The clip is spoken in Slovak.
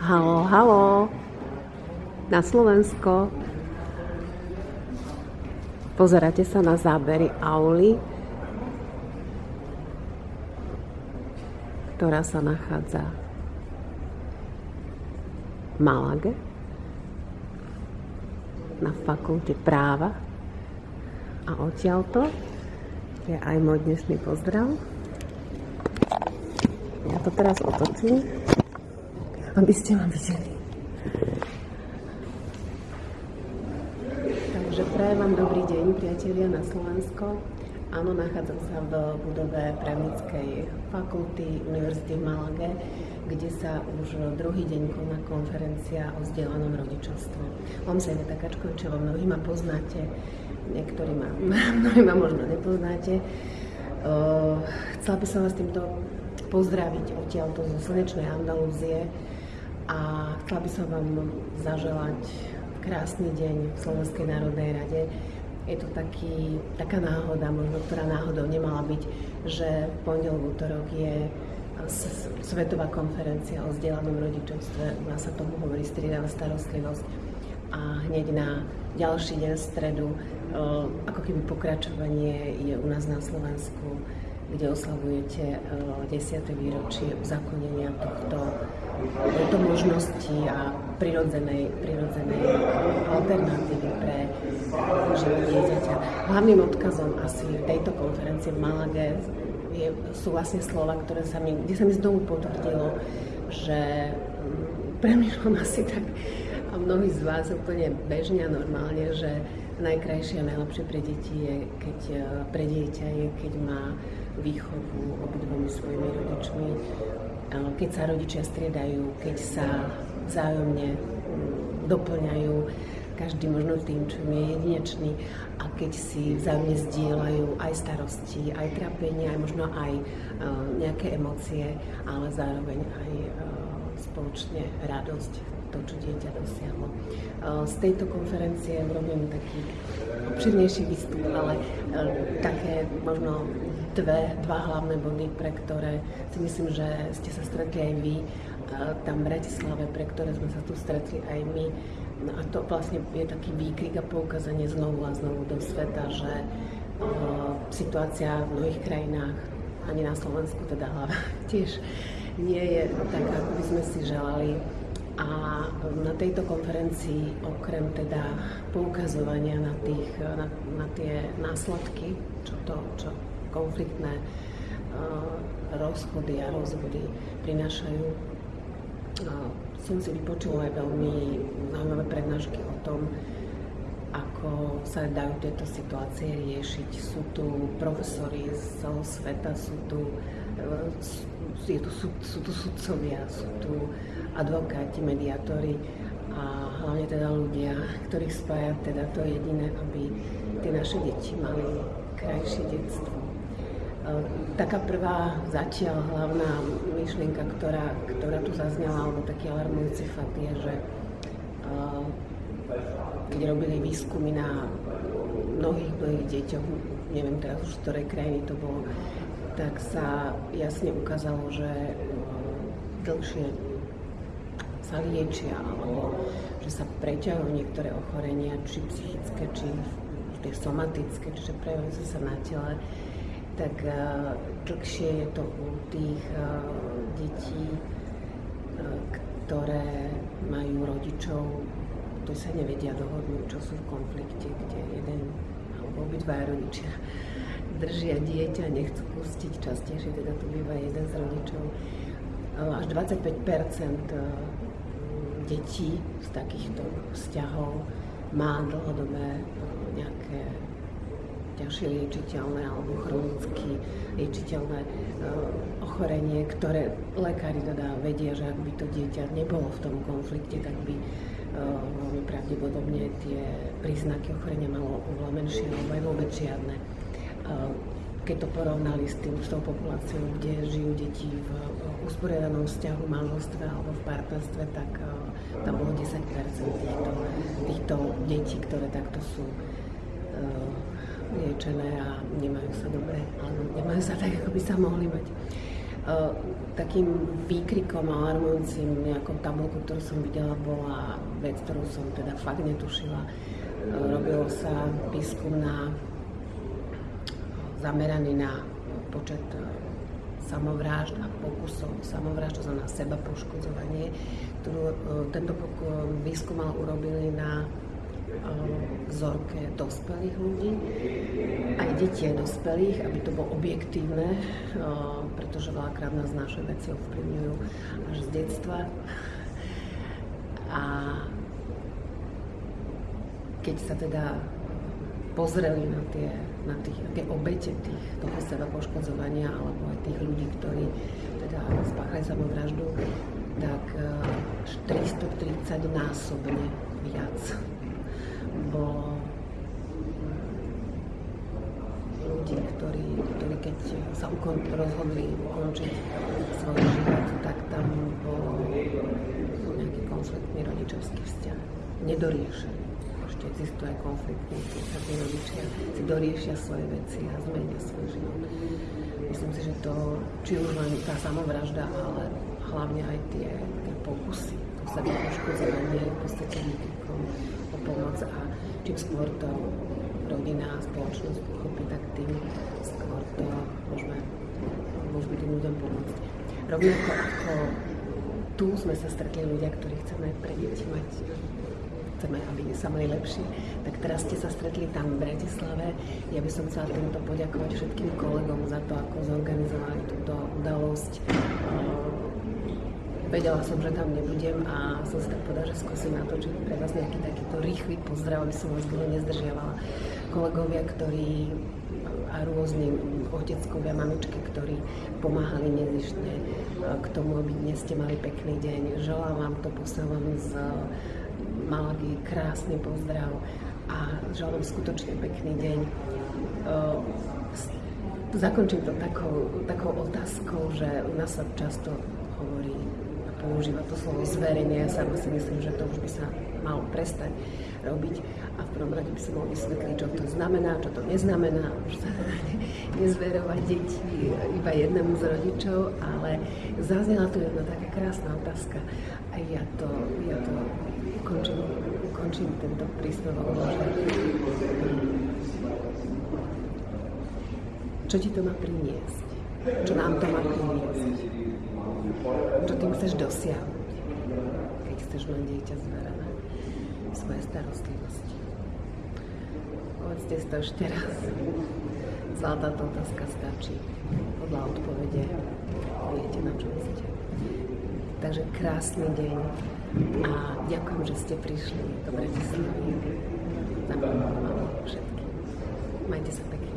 Halo, halo, na Slovensko. Pozeráte sa na zábery Auli, ktorá sa nachádza v Malage na fakulte práva. A odtiaľto je aj môj dnešný pozdrav. Ja to teraz otočím aby ste ma videli. Takže prajem vám dobrý deň, priatelia na Slovensko. Áno, nachádzam sa v budove právnickej fakulty Univerzity v Malage, kde sa už druhý deň koná konferencia o vzdelanom rodičovstve. Mám sa Iveta Kačkovičová, mnohí ma poznáte, niektorí ma, mnohí ma možno nepoznáte. Uh, chcela by som vás týmto pozdraviť odtiaľto zo slnečnej Andalúzie, a chcela by som vám zaželať krásny deň v Slovenskej národnej rade. Je to taký, taká náhoda, možno ktorá náhodou nemala byť, že v pondelok, útorok je Svetová konferencia o vzdelanom rodičovstve, u nás sa tomu hovorí striedavá starostlivosť. A hneď na ďalší deň stredu, ako keby pokračovanie je u nás na Slovensku, kde oslavujete 10. výročie uzakonenia tohto tejto možnosti a prirodzenej, prirodzenej alternatívy pre život dieťaťa. Hlavným odkazom asi tejto konferencie v Malage je, sú vlastne slova, ktoré sa mi, kde sa mi znovu potvrdilo, že mm, premýšľam asi tak a mnohí z vás úplne bežne a normálne, že najkrajšie a najlepšie pre deti je, keď pre dieťa je, keď má výchovu obidvomi svojimi rodičmi, keď sa rodičia striedajú, keď sa vzájomne mm, doplňajú, každý možno tým, čo je jedinečný a keď si vzájomne zdieľajú aj starosti, aj trápenie, aj možno aj uh, nejaké emócie, ale zároveň aj uh, spoločne radosť, to, čo dieťa dosiahlo. Uh, z tejto konferencie urobím taký obširnejší výstup, ale také možno dve, dva hlavné body, pre ktoré si myslím, že ste sa stretli aj vy tam v Bratislave, pre ktoré sme sa tu stretli aj my. No a to vlastne je taký výkrik a poukázanie znovu a znovu do sveta, že situácia v mnohých krajinách, ani na Slovensku teda hlava, tiež nie je tak, ako by sme si želali. A na tejto konferencii, okrem teda poukazovania na, tých, na, na tie následky, čo to, čo konfliktné uh, rozchody a rozvody prinášajú. Uh, som si vypočula aj veľmi zaujímavé prednášky o tom, ako sa dajú tieto situácie riešiť. Sú tu profesori z celého sveta, sú tu, uh, je tu, sú, sú tu sudcovia, sú tu advokáti, mediátori a hlavne teda ľudia, ktorých spája teda to jediné, aby tie naše deti mali krajšie detstvo. Taká prvá zatiaľ hlavná myšlienka, ktorá, ktorá tu zaznela, alebo taký alarmujúci fakt je, že keď robili výskumy na mnohých, mnohých deťoch, neviem teraz už z ktorej krajiny to bolo, tak sa jasne ukázalo, že dlhšie sa liečia, alebo že sa preťahujú niektoré ochorenia, či psychické, či tie somatické, čiže prejavujú sa na tele tak uh, dlhšie je to u tých uh, detí, ktoré majú rodičov, ktorí sa nevedia dohodnúť, čo sú v konflikte, kde jeden alebo obidva rodičia držia dieťa, nechcú pustiť, častejšie teda to býva jeden z rodičov. Až 25% detí z takýchto vzťahov má dlhodobé nejaké ťažšie liečiteľné alebo chronicky liečiteľné uh, ochorenie, ktoré lekári teda vedia, že ak by to dieťa nebolo v tom konflikte, tak by veľmi pravdepodobne tie príznaky ochorenia malo oveľa menšie alebo aj vôbec žiadne. Uh, keď to porovnali s, tým, s tou populáciou, kde žijú deti v usporiadanom vzťahu, manželstve alebo v partnerstve, tak uh, tam bolo 10 týchto, týchto detí, ktoré takto sú uh, liečené a nemajú sa dobre, alebo nemajú sa tak, ako by sa mohli mať. takým výkrikom alarmujúcim nejakou tabulku, ktorú som videla, bola vec, ktorú som teda fakt netušila. Robilo sa výskum na zameraný na počet samovrážd a pokusov samovrážd, to znamená seba poškodzovanie, ktorú tento výskum mal urobili na vzorke dospelých ľudí, aj detí aj dospelých, aby to bolo objektívne, pretože veľakrát nás naše veci ovplyvňujú až z detstva. A keď sa teda pozreli na tie, na tých, tie obete tých, toho seba poškodzovania alebo aj tých ľudí, ktorí teda spáchali samovraždu, tak 430 násobne viac bolo ľudí, ktorí, ktorí keď sa ukon, rozhodli ukončiť svoj život, tak tam bol nejaký konfliktný rodičovský vzťah. Nedoriešený. Ešte existuje aj konfliktný, keď sa tí rodičia si doriešia svoje veci a zmenia svoj život. Myslím si, že to, či už len tá samovražda, ale hlavne aj tie, tie pokusy, to seba poškodzovanie v podstate výkrikom o pomoc a čím skôr to rodina a spoločnosť pochopí, tak tým skôr to môžeme, môžeme tým ľuďom pomôcť. Rovnako ako tu sme sa stretli ľudia, ktorí chceme pre deti mať chceme, aby sa mali lepšie, tak teraz ste sa stretli tam v Bratislave. Ja by som chcela týmto poďakovať všetkým kolegom za to, ako zorganizovali túto udalosť vedela som, že tam nebudem a som si tak povedala, že skúsim natočiť pre vás nejaký takýto rýchly pozdrav, aby som vás dlho nezdržiavala. Kolegovia, ktorí a rôzni oteckovia, mamičky, ktorí pomáhali nezištne k tomu, aby dnes ste mali pekný deň. Želám vám to, posielam z Malagy krásny pozdrav a želám skutočne pekný deň. Zakončím to takou, takou otázkou, že u nás sa často hovorí používa to slovo zverenie. Ja sama si myslím, že to už by sa malo prestať robiť a v prvom rade by sa malo vysvetliť, čo to znamená, čo to neznamená. Už sa nezverovať deti iba jednému z rodičov, ale zaznela tu jedna taká krásna otázka a ja to, ja to ukončím, ukončím tento príspevok, čo ti to má priniesť? Čo nám to má priniesť? čo tým chceš dosiahnuť, keď chceš mať dieťa zverené svoje starostlivosti. Povedzte si to ešte raz. Celá táto otázka stačí. Podľa odpovede viete, na čo ste. Takže krásny deň a ďakujem, že ste prišli do Bratislavy. Vám všetkým. Majte sa pekne.